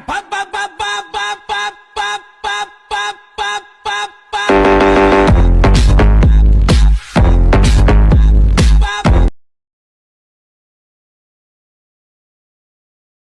pa, pa.